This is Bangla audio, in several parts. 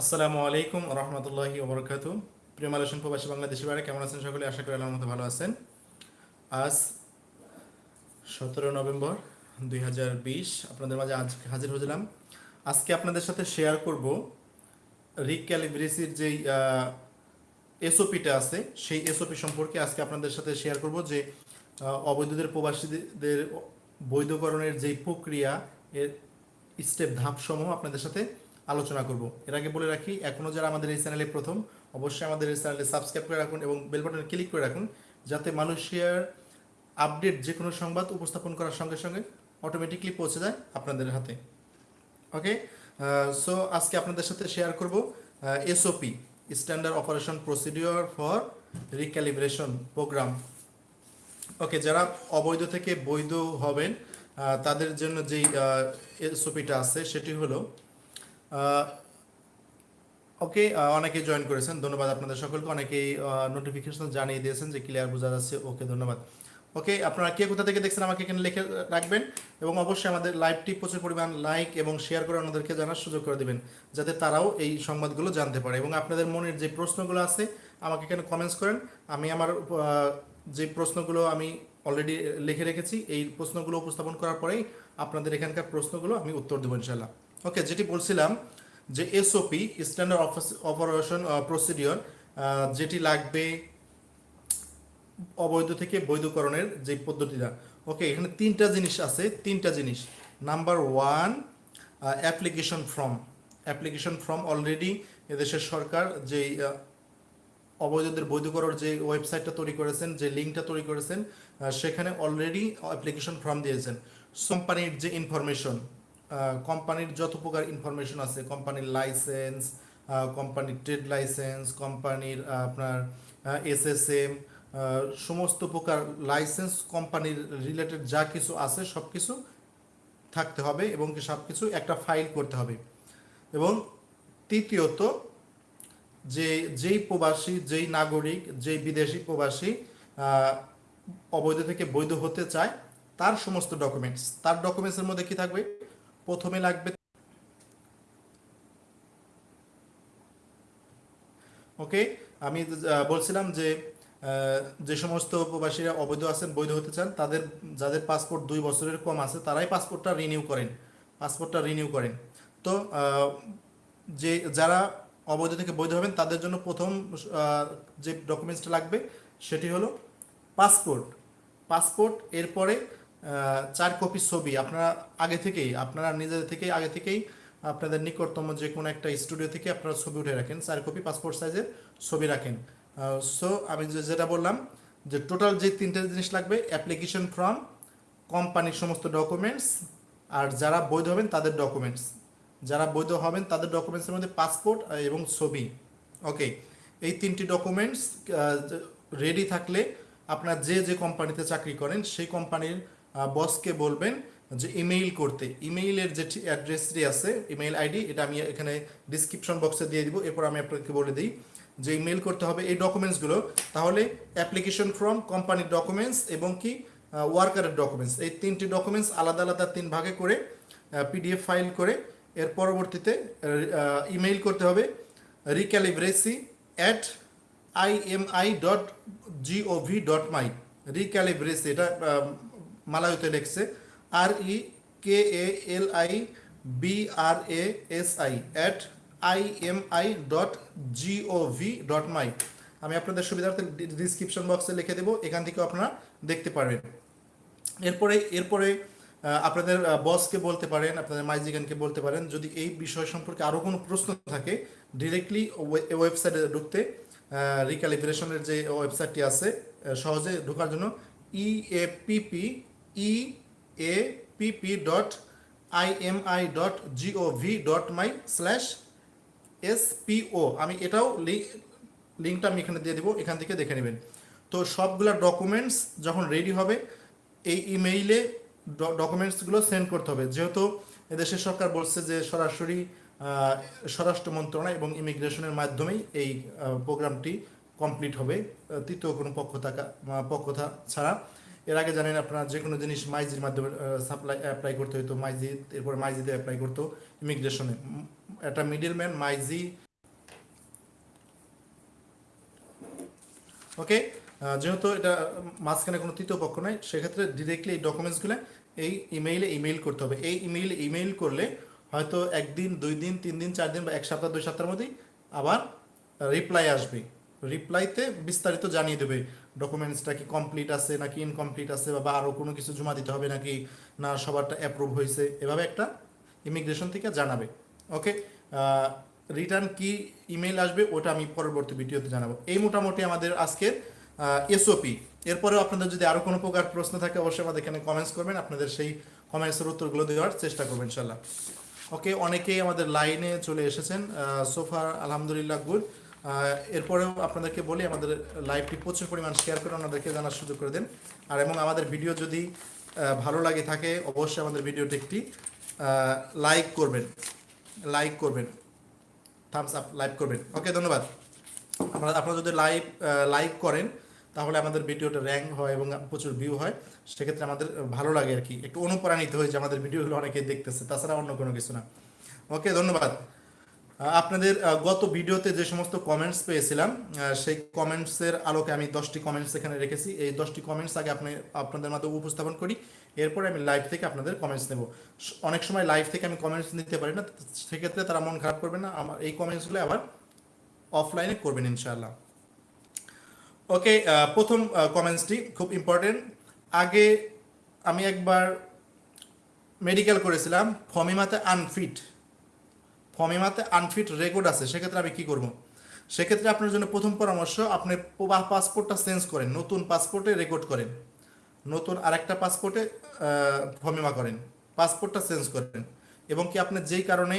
আসসালামু আলাইকুম রহমতুল্লাহি ওবরকাত প্রিয় মালয়েশিয়ান প্রবাসী বাংলাদেশি বাড়ি কেমন আছেন সকলে? আশা করি আল্লাহর মতো ভালো আছেন। আজ সতেরো নভেম্বর দুই হাজার বিশ, আপনাদের মাঝে আজ হাজির হয়েছিলাম। আজকে আপনাদের সাথে শেয়ার করব রিক্যালিব্রেসির যেই এসওপিটা আছে, সেই এসওপি সম্পর্কে আজকে আপনাদের সাথে শেয়ার করব যে অবৈধদের প্রবাসীদের বৈধকরণের যেই প্রক্রিয়া, এর স্টেপ ধাপসমূহ আপনাদের সাথে আলোচনা করব। এর আগে বলে রাখি এখনও যারা আমাদের এই চ্যানেলে প্রথম, অবশ্যই আমাদের এই চ্যানেলে সাবস্ক্রাইব করে রাখুন এবং বেল বাটনে ক্লিক করে রাখুন যাতে মালয়েশিয়ার আপডেট যে কোনো সংবাদ উপস্থাপন করার সঙ্গে সঙ্গে অটোমেটিকলি পৌঁছে যায় আপনাদের হাতে। ওকে সো আজকে আপনাদের সাথে শেয়ার করব SOP standard operation procedure for recalibration programme okay যারা অবৈধ থেকে বৈধ হবেন তাদের জন্য যেই এসওপিটা আছে, সেটি হলো ওকে অনেকে জয়েন করেছেন, ধন্যবাদ আপনাদের সকলকে। অনেকেই নোটিফিকেশন জানিয়ে দিয়েছেন যে ক্লিয়ার বোঝা যাচ্ছে ওকে ধন্যবাদ। ওকে আপনারা কে কোথা থেকে দেখছেন আমাকে এখানে লিখে রাখবেন এবং অবশ্যই আমাদের লাইভটি প্রচুর পরিমাণ লাইক এবং শেয়ার করে অন্যদেরকে জানার সুযোগ করে দিবেন, যাতে তারাও এই সংবাদগুলো জানতে পারে। এবং আপনাদের মনের যে প্রশ্নগুলো আছে, আমাকে এখানে কমেন্টস করেন। আমি আমার যে প্রশ্নগুলো আমি অলরেডি লিখে রেখেছি, এই প্রশ্নগুলো উপস্থাপন করার পরেই আপনাদের এখানকার প্রশ্নগুলো আমি উত্তর দেবো ইনশাল্লাহ ওকে যেটি বলছিলাম যে এসওপি স্ট্যান্ডার্ড অপারেশন প্রসিডিওর যেটি লাগবে অবৈধ থেকে বৈধকরণের যে পদ্ধতিটা। ওকে এখানে তিনটা জিনিস আছে তিনটা জিনিস। Number one application form application form already এদেশের সরকার যেই আহ, অবৈধদের বৈধ করার যে ওয়েবসাইটটা তৈরি করেছেন যে লিঙ্কটা তৈরি করেছেন সেখানে অলরেডি অ্যাপ্লিকেশন ফর্ম দিয়েছেন। কোম্পানির যে ইনফরমেশন কোম্পানির যত প্রকার ইনফরমেশন আছে কোম্পানির লাইসেন্স কোম্পানির ট্রেড লাইসেন্স কোম্পানির আপনার এসএসএম সমস্ত প্রকার লাইসেন্স কোম্পানির রিলেটেড যা কিছু আছে সব কিছু থাকতে হবে এবং সব কিছু একটা ফাইল করতে হবে। এবং তৃতীয়ত, যে, যেই প্রবাসী, যেই নাগরিক, যেই বিদেশি প্রবাসী অবৈধ থেকে বৈধ হতে চায়, তার সমস্ত ডকুমেন্টস তার ডকুমেন্টসের মধ্যে কি থাকবে? প্রথমে লাগবে। ওকে, আমি বলছিলাম যে যে সমস্ত প্রবাসীরা অবৈধ আছেন, বৈধ হতে চান, তাদের, যাদের পাসপোর্ট দুই বছরের কম আছে, তারাই পাসপোর্টটা রিনিউ করেন। পাসপোর্টটা রিনিউ করেন। তো যে, যারা অবৈধ থেকে বৈধ হবেন, তাদের জন্য প্রথম যে ডকুমেন্টসটা লাগবে, সেটি হলো পাসপোর্ট পাসপোর্ট এরপরে চার কপি ছবি আপনারা আগে থেকেই, আপনারা নিজেদের থেকেই আগে থেকেই আপনাদের নিকটতম যে কোনো একটা স্টুডিও থেকে আপনারা ছবি উঠে রাখেন, চার কপি পাসপোর্ট সাইজের ছবি রাখেন। সো আমি যেটা বললাম যে টোটাল যে তিনটে জিনিস লাগবে অ্যাপ্লিকেশন ফর্ম কোম্পানির সমস্ত ডকুমেন্টস আর যারা বৈধ হবেন তাদের ডকুমেন্টস যারা বৈধ হবেন তাদের ডকুমেন্টসের মধ্যে পাসপোর্ট এবং ছবি। ওকে এই তিনটি ডকুমেন্টস রেডি থাকলে আপনার যে যে কোম্পানিতে চাকরি করেন, সেই কোম্পানির বসকে বলবেন যে ইমেইল করতে। ইমেইলের যে অ্যাড্রেসটি আছে ইমেইল আইডি এটা আমি এখানে ডিসক্রিপশন বক্সে দিয়ে দিব। এরপর আমি আপনাকে বলে দিই যে ইমেইল করতে হবে এই ডকুমেন্টসগুলো তাহলে অ্যাপ্লিকেশন ফর্ম কোম্পানির ডকুমেন্টস এবং কি ওয়ার্কারের ডকুমেন্টস এই তিনটি ডকুমেন্টস আলাদা আলাদা তিন ভাগে করে পিডিএফ ফাইল করে, এর পরবর্তীতে ইমেইল করতে হবে recalibrasi at IMI dot G O V dot my recalibrasi এটা মালায়ুতে লিখছে আর E K A L I B R A S I at I M I dot G O V dot my আমি আপনাদের সুবিধার্থে ডিসক্রিপশন বক্সে লিখে দেবো, এখান থেকে আপনারা দেখতে পারবেন। এরপরে এরপরে আপনাদের বসকে বলতে পারেন, আপনাদের মাইজিগানকে বলতে পারেন, যদি এই বিষয় সম্পর্কে আরও কোনো প্রশ্ন থাকে ডিরেক্টলি ওয়েবসাইটে ঢুকতে রিক্যালিব্রেশনের যে ওয়েবসাইটটি আছে সহজে ঢোকার জন্য E A P P E A P P dot I M I dot G O V dot my slash SPO আমি এটাও লিঙ্কটা আমি এখানে দিয়ে দেবো এখান থেকে দেখে নেবেন। তো সবগুলা ডকুমেন্টস যখন রেডি হবে এই ইমেইলে ডকুমেন্টসগুলো সেন্ড করতে হবে। যেহেতু এদেশের সরকার বলছে যে সরাসরি স্বরাষ্ট্র মন্ত্রণালয় এবং ইমিগ্রেশনের মাধ্যমেই এই প্রোগ্রামটি কমপ্লিট হবে। তৃতীয় কোনো পক্ষ থাকা আহ, পক্ষ থা- ছাড়া। এর আগে জানেন আপনারা যে কোনো জিনিস মাইজির মাধ্যমে সাপ্লাই অ্যাপ্লাই করতে হতো মাইজি, এরপর মাইজিতে অ্যাপ্লাই করতো ইমিগ্রেশনে একটা মিডিলম্যান মাইজি। ওকে যেহেতু এটা মাঝখানে কোনো তৃতীয় পক্ষ নাই, সেক্ষেত্রে ডিরেক্টলি এই ডকুমেন্টসগুলো এই ইমেইলে ইমেইল করতে হবে। এই ইমেইল ইমেইল করলে হয়তো একদিন, দুই দিন, তিন দিন, চার দিন বা এক সপ্তাহ, দুই সপ্তাহের মধ্যেই আবার রিপ্লাই আসবে। রিপ্লাইতে বিস্তারিত জানিয়ে দেবে। ডকুমেন্টসটা কি কমপ্লিট আছে নাকি ইনকমপ্লিট আছে বা আরও কোনো কিছু জমা দিতে হবে নাকি না সবারটা অ্যাপ্রুভ হয়েছে? এভাবে একটা ইমিগ্রেশন থেকে জানাবে ওকে রিটার্ন কি ইমেল আসবে ওটা আমি পরবর্তী ভিডিওতে জানাব। এই মোটামুটি আমাদের আজকের এসওপি এরপরেও আপনাদের যদি আরও কোনো প্রকার প্রশ্ন থাকে, অবশ্যই আমাদের এখানে কমেন্টস করবেন, আপনাদের সেই কমেন্টসের উত্তরগুলো দেওয়ার চেষ্টা করবেন ইনশাল্লাহ ওকে অনেকেই আমাদের লাইনে চলে এসেছেন সোফার আলহামদুলিল্লাহ গুড এরপরেও আপনাদেরকে বলি, আমাদের লাইভটি প্রচুর পরিমাণ শেয়ার করে ওনাদেরকে জানার সুযোগ করে দেন। আর এবং আমাদের ভিডিও যদি ভালো লাগে থাকে, অবশ্যই আমাদের ভিডিওটি একটি লাইক করবেন। লাইক করবেন। থামস আপ লাইক করবেন। ওকে ধন্যবাদ। আপনারা আপনারা যদি লাইভ লাইক করেন, তাহলে আমাদের ভিডিওটা র্যাঙ্ক হয় এবং প্রচুর ভিউ হয়। সেক্ষেত্রে আমাদের ভালো লাগে আর কি। একটু অনুপ্রাণিত হয়ে যে আমাদের ভিডিওগুলো অনেকে দেখতেছে, তাছাড়া অন্য কোনো কিছু না। ওকে ধন্যবাদ। আপনাদের গত ভিডিওতে যে সমস্ত কমেন্টস পেয়েছিলাম সেই কমেন্টসের আলোকে আমি দশটি কমেন্টস এখানে রেখেছি। এই দশটি কমেন্টস আগে আপনি, আপনাদের মাধ্যমে উপস্থাপন করি, এরপরে আমি লাইভ থেকে আপনাদের কমেন্টস নেব। অনেক সময় লাইভ থেকে আমি কমেন্টস নিতে পারি না সেক্ষেত্রে তারা মন খারাপ করবে না, আমার এই কমেন্টসগুলো আবার অফলাইনে করবেন ইনশাআল্লাহ। ওকে প্রথম কমেন্টসটি খুব ইম্পর্টেন্ট আগে আমি একবার মেডিকেল করেছিলাম, ফমিমাতে আনফিট ফমিমাতে আনফিট রেকর্ড আছে, সেক্ষেত্রে আমি কি করব? সেক্ষেত্রে আপনার জন্য প্রথম পরামর্শ, আপনি পাসপোর্টটা চেঞ্জ করেন, নতুন পাসপোর্টে রেকর্ড করেন। নতুন আরেকটা পাসপোর্টে ফমিমা করেন পাসপোর্টটা চেঞ্জ করেন। এবং কি আপনি যেই কারণে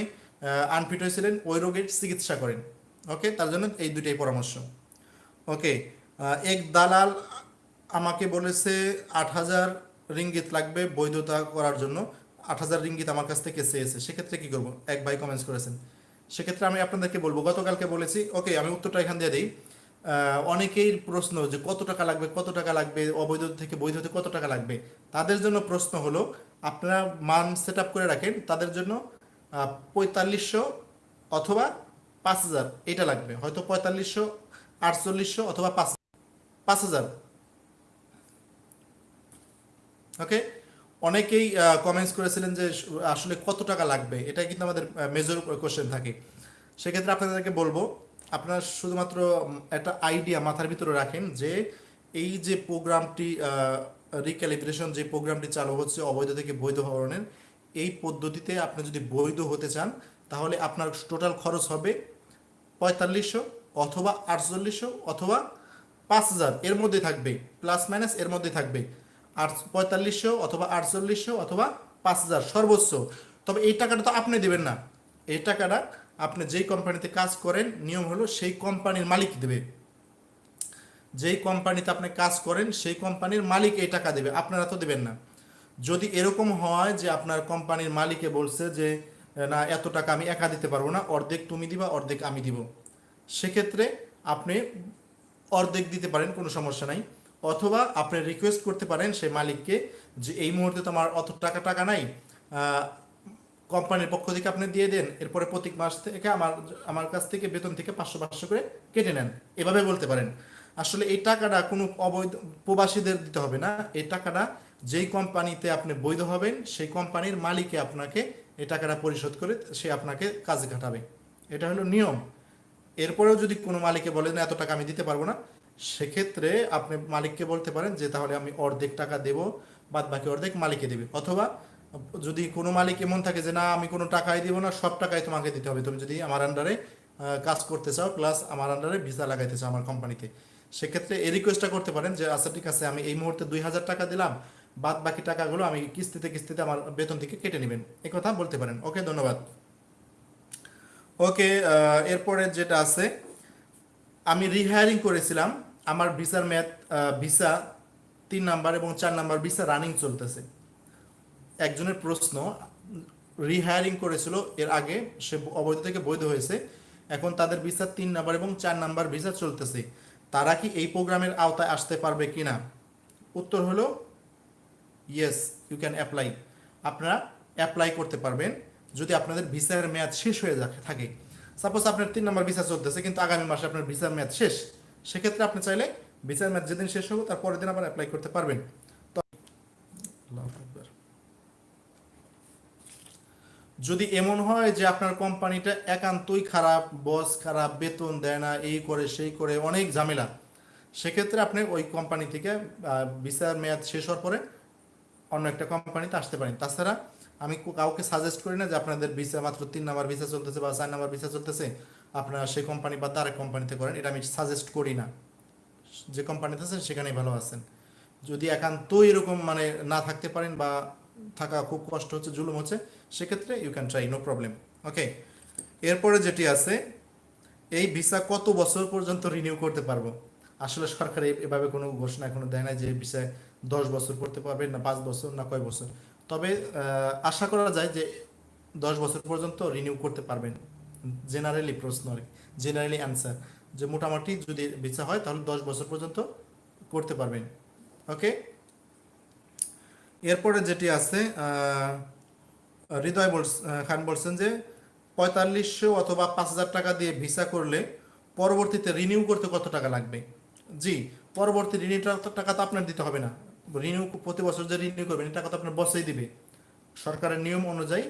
আনফিট হয়েছিলেন, ওই রোগের চিকিৎসা করেন। ওকে? তার জন্য এই দুইটাই পরামর্শ। ওকে? এক দালাল আমাকে বলেছে, আট হাজার রিঙ্গিত লাগবে বৈধতা করার জন্য। আট হাজার রিঙ্গিত আমার কাছ থেকে চেয়েছে সেক্ষেত্রে কি করব? এক ভাই কমেন্টস করেছেন। সেক্ষেত্রে আমি আপনাদেরকে বলব, গতকালকে বলেছি ওকে আমি উত্তরটা এখান দিয়ে দিই। অনেকেই প্রশ্ন যে কত টাকা লাগবে, কত টাকা লাগবে, অবৈধ থেকে বৈধ হতে কত টাকা লাগবে? তাদের জন্য প্রশ্ন হলো, আপনারা মান সেট করে রাখেন, তাদের জন্য পঁয়তাল্লিশশো অথবা পাঁচ হাজার। এটা লাগবে। হয়তো পঁয়তাল্লিশশো, আটচল্লিশশো অথবা পাঁচ পাঁচ হাজার। ওকে অনেকেই কমেন্টস করেছিলেন যে আসলে কত টাকা লাগবে? এটা কিন্তু আমাদের মেজর কোশ্চেন থাকে। সেক্ষেত্রে আপনাদেরকে বলব, আপনার শুধুমাত্র একটা আইডিয়া মাথার ভিতরে রাখেন যে এই যে প্রোগ্রামটি রিক্যালিব্রেশন যে প্রোগ্রামটি চালু হচ্ছে অবৈধ থেকে বৈধ ধরনের এই পদ্ধতিতে আপনি যদি বৈধ হতে চান, তাহলে আপনার টোটাল খরচ হবে পঁয়তাল্লিশশো অথবা আটচল্লিশশো অথবা পাঁচ হাজার। এর মধ্যে থাকবে প্লাস মাইনাস এর মধ্যে থাকবে। আট পঁয়তাল্লিশশো অথবা আটচল্লিশশো অথবা পাঁচ হাজার সর্বোচ্চ। তবে এই টাকাটা তো আপনি দেবেন না। এই টাকাটা আপনি যেই কোম্পানিতে কাজ করেন, নিয়ম হলো সেই কোম্পানির মালিক দেবে। যেই কোম্পানিতে আপনি কাজ করেন, সেই কোম্পানির মালিক এই টাকা দেবে। আপনারা তো দেবেন না। যদি এরকম হয় যে আপনার কোম্পানির মালিকে বলছে যে, না, এত টাকা আমি একা দিতে পারব না, অর্ধেক তুমি দিবা, অর্ধেক আমি দিব। সেক্ষেত্রে আপনি অর্ধেক দিতে পারেন, কোনো সমস্যা নাই। অথবা আপনি রিকোয়েস্ট করতে পারেন সেই মালিককে যে এই মুহূর্তে তো আমার অত টাকা টাকা নাই কোম্পানির পক্ষ থেকে আপনি দিয়ে দেন, এরপরে প্রতি মাস থেকে আমার আমার কাছ থেকে বেতন থেকে পাঁচশো পাঁচশো করে কেটে নেন। এভাবে বলতে পারেন। আসলে এই টাকাটা কোনো অবৈধ প্রবাসীদের দিতে হবে না। এই টাকাটা যেই কোম্পানিতে আপনি বৈধ হবেন, সেই কোম্পানির মালিকে আপনাকে এই টাকাটা পরিশোধ করে সে আপনাকে কাজে খাটাবে। এটা হলো নিয়ম। এরপরেও যদি কোনো মালিকে বলেন এত টাকা আমি দিতে পারব না সেক্ষেত্রে আপনি মালিককে বলতে পারেন যে, তাহলে আমি অর্ধেক টাকা দেব বাদ বাকি অর্ধেক মালিকে দেবে। অথবা যদি কোনো মালিক এমন থাকে যে, না, আমি কোনো টাকাই দিব না, সব টাকাই তোমাকে দিতে হবে। তুমি যদি আমার আন্ডারে কাজ করতে চাও প্লাস আমার আন্ডারে ভিসা লাগাইতে চাও আমার কোম্পানিতে সেক্ষেত্রে এই রিকোয়েস্টটা করতে পারেন যে আচ্ছা ঠিক আছে, আমি এই মুহূর্তে দুই হাজার টাকা দিলাম বাদ বাকি টাকাগুলো আমি কিস্তিতে কিস্তিতে আমার বেতন থেকে কেটে নেবেন। কথা বলতে পারেন। ওকে, ধন্যবাদ। ওকে এরপরে যেটা আছে, আমি রিহায়ারিং করেছিলাম আমার ভিসার ম্যাথ ভিসা তিন নাম্বার এবং চার নাম্বার ভিসা রানিং চলতেছে। একজনের প্রশ্ন রিহায়ারিং করেছিল, এর আগে সে অবৈধ থেকে বৈধ হয়েছে, এখন তাদের ভিসা তিন নাম্বার এবং চার নাম্বার ভিসা চলতেছে। তারা কি এই প্রোগ্রামের আওতায় আসতে পারবে কিনা? উত্তর হলো ইয়েস ইউ ক্যান অ্যাপ্লাই আপনারা অ্যাপ্লাই করতে পারবেন, যদি আপনাদের ভিসার মেয়াদ শেষ হয়ে থাকে। সাপোজ আপনার তিন নম্বর ভিসা চলতেছে, কিন্তু আগামী মাসে আপনার ভিসার মেয়াদ শেষ। সেক্ষেত্রে আপনি চাইলে ভিসার ম্যাচ যেদিন শেষ হবে, তার পরের দিন আবার অ্যাপ্লাই করতে পারবেন। যদি এমন হয় যে আপনার কোম্পানিটা একান্তই খারাপ বস খারাপ, বেতন দেয় না, এই করে, সেই করে, অনেক ঝামেলা, সেক্ষেত্রে আপনি ওই কোম্পানি থেকে ভিসার মেয়াদ শেষ হওয়ার পরে অন্য একটা কোম্পানিতে আসতে পারেন। তাছাড়া আমি কাউকে সাজেস্ট করি না যে আপনাদের ভিসা মাত্র তিন নাম্বার ভিসা চলতেছে বা চার নাম্বার ভিসা চলতেছে। আপনারা সেই কোম্পানি বা তার কোম্পানিতে করেন, এটা আমি সাজেস্ট করি না। যে কোম্পানিতে আছেন, সেখানেই ভালো আছেন। যদি একান্ত এরকম মানে না থাকতে পারেন বা থাকা খুব কষ্ট হচ্ছে, জুলুম হচ্ছে, সেক্ষেত্রে you can try no problem okay এরপরে যেটি আছে, এই ভিসা কত বছর পর্যন্ত রিনিউ করতে পারব? আসলে সরকার এভাবে কোনো ঘোষণা এখনও দেয় না যে ভিসায় দশ বছর করতে পারবেন না পাঁচ বছর না কয় বছর। তবে আশা করা যায় যে দশ বছর পর্যন্ত রিনিউ করতে পারবেন। জেনারেলি প্রশ্ন আর জেনারেলি অ্যান্সার যে মোটামুটি যদি ভিসা হয় তাহলে দশ বছর পর্যন্ত করতে পারবেন, ওকে? এরপরে যেটি আছে হৃদয় খান বলছেন যে পঁয়তাল্লিশশো অথবা পাঁচ হাজার টাকা দিয়ে ভিসা করলে পরবর্তীতে রিনিউ করতে কত টাকা লাগবে? জি, পরবর্তী রিনিউটার টাকা তো আপনার দিতে হবে না। রিনিউ প্রতি বছর যে রিনিউ করবেন টাকা তো আপনার বসেই দিবে। সরকারের নিয়ম অনুযায়ী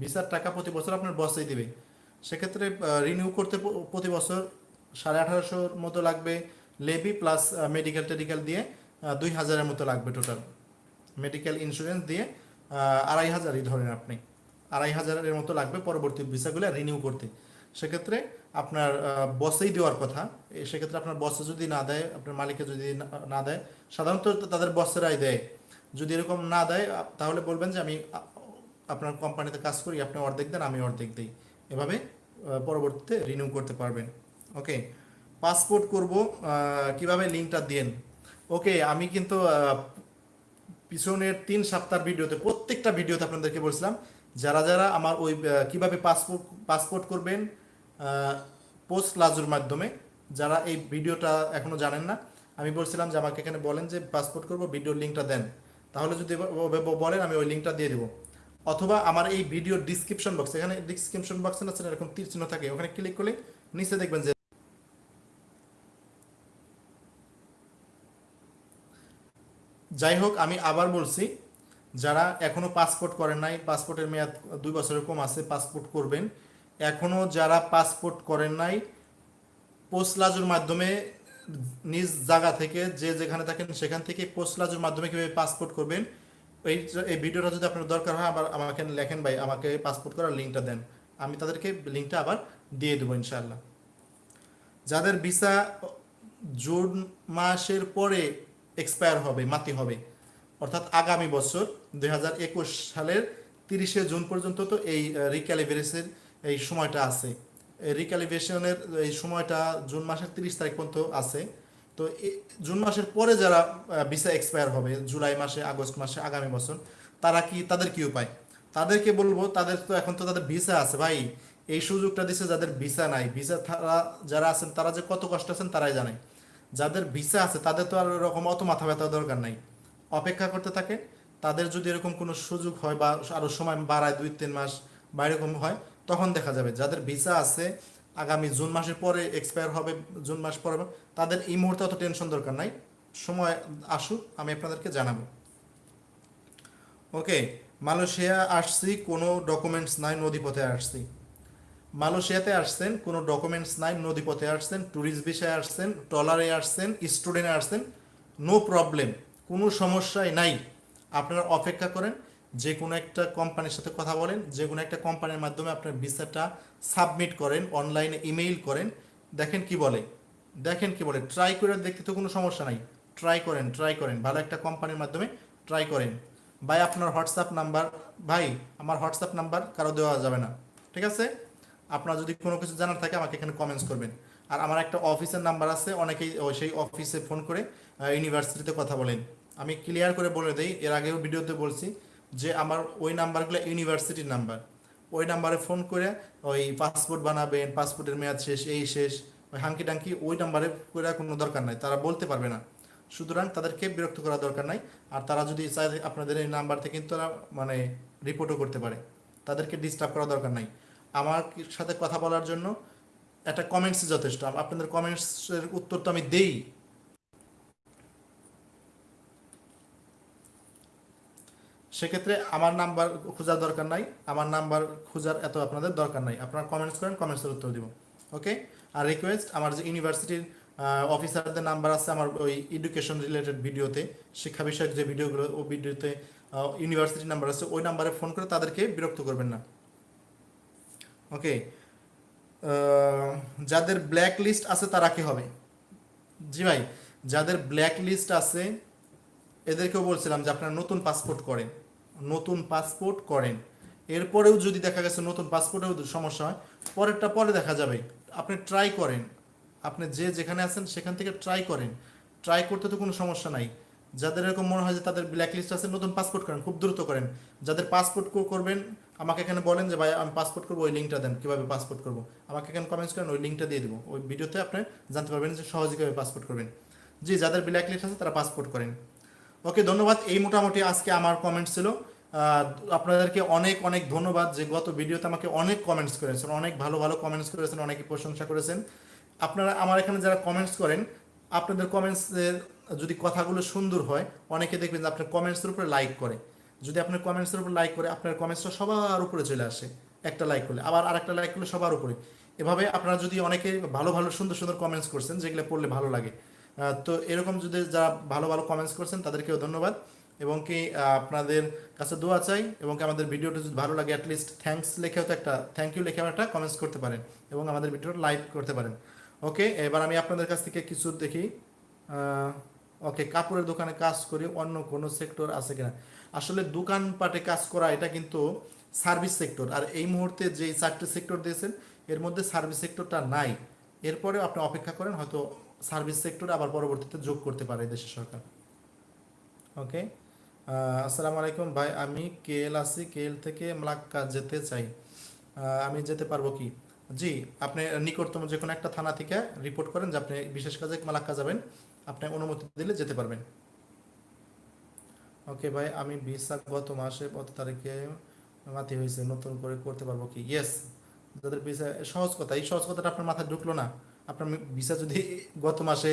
ভিসার টাকা প্রতি বছর আপনার বসেই দিবে। সেক্ষেত্রে রিনিউ করতে প্রতি বছর সাড়ে আঠারোশোর মতো লাগবে লেবি প্লাস মেডিকেল টেডিকেল দিয়ে দুই হাজারের মতো লাগবে টোটাল মেডিকেল ইন্স্যুরেন্স দিয়ে আড়াই হাজারই ধরেন আপনি। আড়াই হাজারের মতো লাগবে পরবর্তী ভিসাগুলো রিনিউ করতে। সেক্ষেত্রে আপনার বসেই দেওয়ার কথা। সেক্ষেত্রে আপনার বসে যদি না দেয়, আপনার মালিকে যদি না- দেয়, সাধারণত তাদের বসেরাই দেয়। যদি এরকম না দেয় তাহলে বলবেন যে আমি আপনার কোম্পানিতে কাজ করি, আপনি অর্ধেক দেন, আমি অর্ধেক দিই। এভাবে পরবর্তীতে রিনিউ করতে পারবেন। ওকে পাসপোর্ট করব কীভাবে লিঙ্কটা দেন? ওকে আমি কিন্তু পিছনের তিন সপ্তাহ ভিডিওতে, প্রত্যেকটা ভিডিওতে আপনাদেরকে বলছিলাম, যারা যারা আমার ওই কীভাবে পাসপোর্ট পাসপোর্ট করবেন পোস্ট লাজুর মাধ্যমে, যারা এই ভিডিওটা এখনও জানেন না, আমি বলছিলাম যে আমাকে এখানে বলেন যে পাসপোর্ট করব ভিডিওর লিঙ্কটা দেন। তাহলে যদি বলেন, আমি ওই লিঙ্কটা দিয়ে দেবো। অথবা আমার এই ভিডিওর ডিসক্রিপশন বক্স এখানে ডিসক্রিপশন বক্সে না এরকম তীর চিহ্ন থাকে, ওখানে ক্লিক করলে নিচে দেখবেন যে যাই হোক, আমি আবার বলছি, যারা এখনও পাসপোর্ট করেন নাই পাসপোর্টের মেয়াদ দুই বছরের কম আছে পাসপোর্ট করবেন। এখনও যারা পাসপোর্ট করেন নাই পোস্ট লাজুর মাধ্যমে নিজ জায়গা থেকে, যে যেখানে থাকেন সেখান থেকে পোস্ট লাজুর মাধ্যমে কীভাবে পাসপোর্ট করবেন এই এই ভিডিওটা যদি আপনার দরকার হয়, আবার আমাকে লেখেন ভাই, আমাকে পাসপোর্ট করার লিঙ্কটা দেন। আমি তাদেরকে লিঙ্কটা আবার দিয়ে দেবো, ইনশাআল্লাহ। যাদের ভিসা জুন মাসের পরে এক্সপায়ার হবে, মাতি হবে, অর্থাৎ আগামী বছর দু হাজার একুশ সালের তিরিশে জুন পর্যন্ত তো এই রিক্যালিব্রেশনের এই সময়টা আছে। রিক্যালিব্রেশনের এই সময়টা জুন মাসের তিরিশ তারিখ পর্যন্ত আছে। তো জুন মাসের পরে যারা ভিসা এক্সপায়ার হবে, জুলাই মাসে, আগস্ট মাসে, আগামী বছর, তারা কি, তাদের কি উপায়? তাদেরকে বলব, তাদের তো এখন তো তাদের ভিসা আছে ভাই। এই সুযোগটা দিছে যাদের ভিসা নাই। ভিসা তারা, যারা আছেন, তারা যে কত কষ্ট আছেন তারাই জানে। যাদের ভিসা আছে, তাদের তো আর এরকম অত মাথা ব্যথা দরকার নাই। অপেক্ষা করতে থাকে। তাদের যদি এরকম কোনো সুযোগ হয় বা আরও সময় বাড়ায় দুই, তিন মাস বা এরকম হয়, তখন দেখা যাবে। যাদের ভিসা আছে আগামী জুন মাসের পরে এক্সপায়ার হবে, জুন মাস পরে তাদের এই মুহূর্তে অত টেনশন দরকার নাই। সময় আসুক, আমি আপনাদেরকে জানাব। ওকে মালয়েশিয়া আসছি, কোনো ডকুমেন্টস নাই, নদীপথে আসছি। মালয়েশিয়াতে আসছেন, কোনো ডকুমেন্টস নাই, নদীপথে আসছেন ট্যুরিস্ট ভিসায় আসছেন ট্রলারে আসছেন স্টুডেন্টে আসছেন নো প্রবলেম কোনো সমস্যাই নাই। আপনারা অপেক্ষা করেন যে কোনো একটা কোম্পানির সাথে কথা বলেন, যে কোনো একটা কোম্পানির মাধ্যমে আপনার ভিসাটা সাবমিট করেন অনলাইনে ইমেইল করেন, দেখেন কি বলে। দেখেন কি বলে ট্রাই করে দেখতে তো কোনো সমস্যা নাই। ট্রাই করেন ট্রাই করেন, ভালো একটা কোম্পানির মাধ্যমে ট্রাই করেন। ভাই, আপনার হোয়াটসঅ্যাপ নাম্বার ভাই, আমার হোয়াটসঅ্যাপ নাম্বার কারও দেওয়া যাবে না। ঠিক আছে? আপনার যদি কোনো কিছু জানার থাকে, আমাকে এখানে কমেন্টস করবেন। আর আমার একটা অফিসের নাম্বার আছে, অনেকেই সেই অফিসে ফোন করে ইউনিভার্সিটিতে কথা বলেন। আমি ক্লিয়ার করে বলে দিই, এর আগেও ভিডিওতে বলছি যে আমার ওই নাম্বারগুলো ইউনিভার্সিটির নাম্বার। ওই নাম্বারে ফোন করে ওই পাসপোর্ট বানাবেন, পাসপোর্টের মেয়াদ শেষ, এই শেষ, ওই হাঙ্কি টাঙ্কি ওই নাম্বারে করে কোনো দরকার নাই, তারা বলতে পারবে না। সুতরাং তাদেরকে বিরক্ত করা দরকার নাই, আর তারা যদি চায় আপনাদের এই নাম্বার থেকে কিন্তু তারা মানে রিপোর্টও করতে পারে, তাদেরকে ডিস্টার্ব করা দরকার নাই। আমার সাথে কথা বলার জন্য একটা কমেন্টস যথেষ্ট। আপনাদের কমেন্টসের উত্তর তো আমি দেই। সেক্ষেত্রে আমার নাম্বার খোঁজার দরকার নাই, আমার নাম্বার খোঁজার এত আপনাদের দরকার নাই। আপনারা কমেন্টস করেন কমেন্টসের উত্তর দিব ওকে আর রিকোয়েস্ট আমার যে ইউনিভার্সিটির অফিসারদের নাম্বার আছে আমার ওই এডুকেশন রিলেটেড ভিডিওতে শিক্ষা বিষয়ক যে ভিডিওগুলো ওই ভিডিওতে ইউনিভার্সিটির নাম্বার আছে, ওই নাম্বারে ফোন করে তাদেরকে বিরক্ত করবেন না ওকে যাদের ব্ল্যাক লিস্ট আছে তারা কি হবে? জি ভাই, যাদের ব্ল্যাক লিস্ট আছে, এদেরকেও বলছিলাম যে আপনারা নতুন পাসপোর্ট করেন। নতুন পাসপোর্ট করেন। এরপরেও যদি দেখা গেছে নতুন পাসপোর্টেও সমস্যা হয়, পরেরটা পরে দেখা যাবে। আপনি ট্রাই করেন। আপনি যে যেখানে আছেন সেখান থেকে ট্রাই করেন। ট্রাই করতে তো কোনো সমস্যা নাই। যাদের এরকম মনে হয় যে তাদের ব্ল্যাক লিস্ট আছে, নতুন পাসপোর্ট করেন, খুব দ্রুত করেন। যাদের পাসপোর্ট করবেন, আমাকে এখানে বলেন যে, ভাই, আমি পাসপোর্ট করব, ওই লিঙ্কটা দেন, কীভাবে পাসপোর্ট করব? আমাকে এখানে কমেন্টস করেন, ওই লিঙ্কটা দিয়ে দেবো। ওই ভিডিওতে আপনি জানতে পারবেন যে সহজে কীভাবে পাসপোর্ট করবেন। জি, যাদের ব্ল্যাক লিস্ট আছে তারা পাসপোর্ট করেন। ওকে, ধন্যবাদ। এই মোটামুটি আজকে আমার কমেন্টস ছিল। আপনাদেরকে অনেক অনেক ধন্যবাদ যে গত ভিডিওতে আমাকে অনেক কমেন্টস করেছেন, অনেক ভালো ভালো কমেন্টস করেছেন, অনেকে প্রশংসা করেছেন। আপনারা আমার এখানে যারা কমেন্টস করেন, আপনাদের কমেন্টসের যদি কথাগুলো সুন্দর হয়, অনেকে দেখবেন যে আপনার কমেন্টসের উপরে লাইক করে। যদি আপনার কমেন্টসের উপর লাইক করে, আপনার কমেন্টসটা সবার উপরে চলে আসে, একটা লাইক করলে। আবার আরেকটা লাইক করলে সবার উপরে। এভাবে আপনারা যদি অনেকে ভালো ভালো, সুন্দর সুন্দর কমেন্টস করছেন, যেগুলো পড়লে ভালো লাগে তো এরকম যদি যারা ভালো ভালো কমেন্টস করছেন, তাদেরকেও ধন্যবাদ। এবং কি আপনাদের কাছে দোয়া চাই এবং আমাদের ভিডিওটা যদি ভালো লাগে অ্যাটলিস্ট থ্যাঙ্কস লিখেও তো একটা থ্যাংক ইউ লিখেও একটা কমেন্টস করতে পারেন এবং আমাদের ভিডিওটা লাইক করতে পারেন। ওকে এবার আমি আপনাদের কাছ থেকে কিছু দেখি। ওকে কাপড়ের দোকানে কাজ করি, অন্য কোনো সেক্টর আছে কিনা? আসলে দোকানপাটে কাজ করা, এটা কিন্তু সার্ভিস সেক্টর আর এই মুহূর্তে যে চারটে সেক্টর দিয়েছেন, এর মধ্যে সার্ভিস সেক্টরটা নাই। এরপরে আপনি অপেক্ষা করেন, হয়তো সার্ভিস সেক্টরে আবার পরবর্তীতে যোগ করতে পারে দেশের সরকার। ওকে? আসসালামু আলাইকুম ভাই, আমি কেএল আছি, কেএল থেকে মালাক্কা যেতে চাই। আমি যেতে পারব কি? জি, আপনি নিকটতম যে কোনো একটা থানা থেকে রিপোর্ট করেন যে আপনি বিশেষ কাজে মালাক্কা যাবেন। আপনি অনুমতি দিলে যেতে পারবেন। ওকে ভাই, আমি ভিসা গত মাসে কত তারিখে মাতি হয়েছে? নতুন করে করতে পারব কি? ইয়েস যাদের ভিসা, সহজ কথা, এই সহজ কথাটা আপনার মাথায় ঢুকলো না। আপনার ভিসা যদি গত মাসে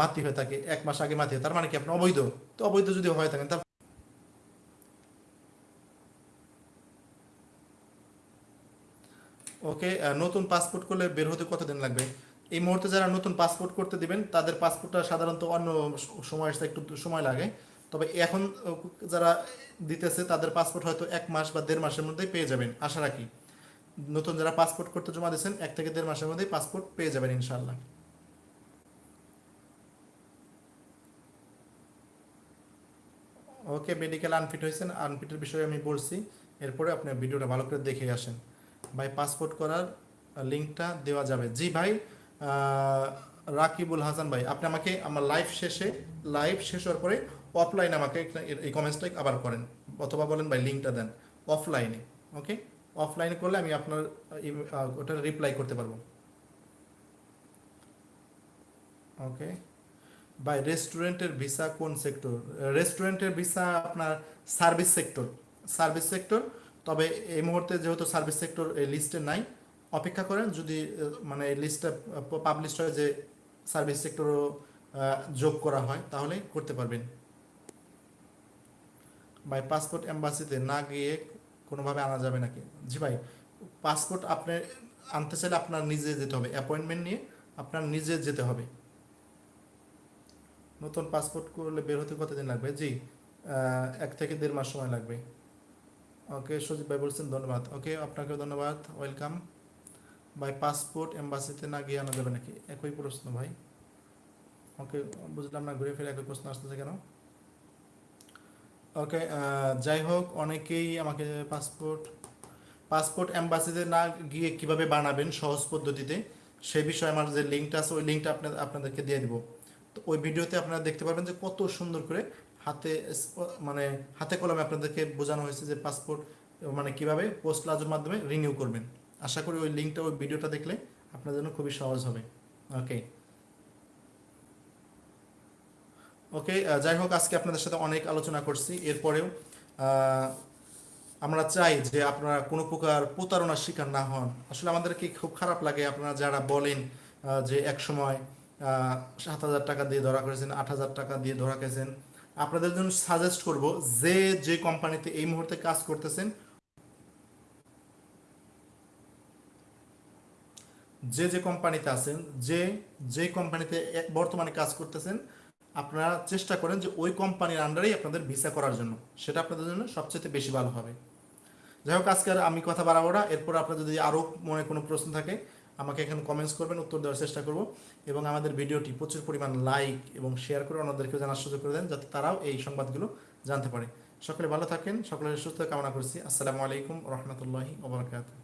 মাতি হয়ে থাকে, এক মাস আগে মাতি তার মানে কি? আপনি অবৈধ? তো অবৈধ যদি হয়ে থাকেন তার ওকে নতুন পাসপোর্ট করলে বের হতে কতদিন লাগবে? এই মুহূর্তে যারা নতুন পাসপোর্ট করতে দিবেন, তাদের পাসপোর্টটা সাধারণত অন্য সময় আসতে একটু সময় লাগে। তবে এখন যারা দিতেছে, তাদের পাসপোর্ট হয়তো এক মাস বা দেড় মাসের মধ্যেই পেয়ে যাবেন, আশা রাখি। নতুন যারা পাসপোর্ট করতে জমা দিয়েছেন, এক থেকে দেড় মাসের মধ্যেই পাসপোর্ট পেয়ে যাবেন ইনশাল্লাহ ওকে মেডিকেল আনফিট হয়েছেন আনফিটের বিষয়ে আমি বলছি। এরপরে আপনার ভিডিওটা ভালো করে দেখে আসেন। ভাই পাসপোর্ট করার লিঙ্কটা দেওয়া যাবে। জি ভাই রাকিবুল হাসান ভাই, আপনি আমাকে আমার লাইভ শেষে লাইভ শেষ হওয়ার পরে অফলাইনে আমাকে এই কমেন্টসটা আবার করেন। অথবা বলেন ভাই, লিঙ্কটা দেন। অফলাইনে ওকে অফলাইনে করলে আমি আপনার ওটা রিপ্লাই করতে পারব। ওকে বাই রেস্টুরেন্টের ভিসা কোন সেক্টর রেস্টুরেন্টের ভিসা আপনার সার্ভিস সেক্টর সার্ভিস সেক্টর তবে এই মুহূর্তে যেহেতু সার্ভিস সেক্টর এই লিস্টে নাই, অপেক্ষা করেন যদি মানে এই লিস্টটা পাবলিশ হয় যে সার্ভিস সেক্টরও যোগ করা হয় তাহলে করতে পারবেন। বাই পাসপোর্ট এম্বাসিতে না গিয়ে কোনোভাবে আনা যাবে নাকি? জি ভাই পাসপোর্ট আপনি আনতে চাইলে আপনার নিজে যেতে হবে। অ্যাপয়েন্টমেন্ট নিয়ে আপনার নিজে যেতে হবে। নতুন পাসপোর্ট করলে বের হতে কতদিন লাগবে? জি এক থেকে দেড় মাস সময় লাগবে। ওকে সজীব ভাই বলছেন ধন্যবাদ। ওকে আপনাকেও ধন্যবাদ। ওয়েলকাম ভাই পাসপোর্ট এম্বাসিতে না গিয়ে আনা যাবে নাকি? একই প্রশ্ন ভাই। ওকে বুঝলাম না, ঘুরে ফিরে একই প্রশ্ন আসতেছে কেন? ওকে যাই হোক, অনেকেই আমাকে পাসপোর্ট পাসপোর্ট এম্বাসিতে না গিয়ে কীভাবে বানাবেন সহজ পদ্ধতিতে সেই বিষয়ে আমার যে লিঙ্কটা আছে, ওই লিঙ্কটা আপনাদের আপনাদেরকে দিয়ে দিব। তো ওই ভিডিওতে আপনারা দেখতে পারবেন যে কত সুন্দর করে হাতে স- মানে হাতে কলমে আপনাদেরকে বোঝানো হয়েছে যে পাসপোর্ট মানে কীভাবে পোস্ট লাজের মাধ্যমে রিনিউ করবেন। আশা করি ওই লিঙ্কটা ওই ভিডিওটা দেখলে আপনার জন্য খুবই সহজ হবে। ওকে ওকে যাই হোক, আজকে আপনাদের সাথে অনেক আলোচনা করছি। এরপরেও আমরা চাই যে আপনারা কোনো প্রকার প্রতারণার শিকার না হন। আসলে আমাদেরকে খুব খারাপ লাগে আপনারা যারা বলেন যে এক সময় সাত হাজার টাকা দিয়ে ধরা করেছেন, আট হাজার টাকা দিয়ে ধরা খেয়েছেন আপনাদের জন্য সাজেস্ট করব যে যে কোম্পানিতে এই মুহূর্তে কাজ করতেছেন, যে যে কোম্পানিতে আছেন, যে যে কোম্পানিতে বর্তমানে কাজ করতেছেন আপনারা চেষ্টা করেন যে ওই কোম্পানির আন্ডারেই আপনাদের ভিসা করার জন্য। সেটা আপনাদের জন্য সবচেয়ে বেশি ভালো হবে। যাই হোক, আজকে আমি কথা বাড়াবো না। এরপর আপনার যদি আরও মনে কোনো প্রশ্ন থাকে, আমাকে এখানে কমেন্টস করবেন, উত্তর দেওয়ার চেষ্টা করব। এবং আমাদের ভিডিওটি প্রচুর পরিমাণ লাইক এবং শেয়ার করে অন্যদেরকেও জানার সুযোগ করে দেন, যাতে তারাও এই সংবাদগুলো জানতে পারে। সকলে ভালো থাকেন, সকলের সুস্থ কামনা করছি। আসসালামু আলাইকুম রহমতুল্লাহি ওবরাকাতুহ